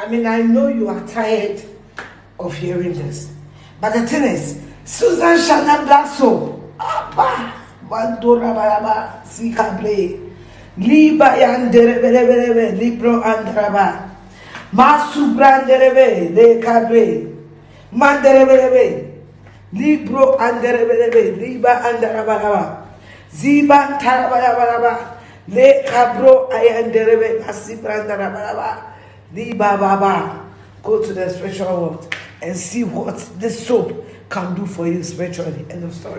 I mean, I know you are tired of hearing this. But the thing is, Susan Shannon Black Soap, Abba, Bandura Baraba, Sika Play, Liba Yanderebe, Libro Andraba, Masu Branderebe, Le Cabre, Manderebe, Libro Anderebe, Liba Andraba, Ziba Tarabaraba, Le Cabro Ayanderebe, Masibrandaraba. Go to the spiritual world and see what this soap can do for you spiritually. End of story.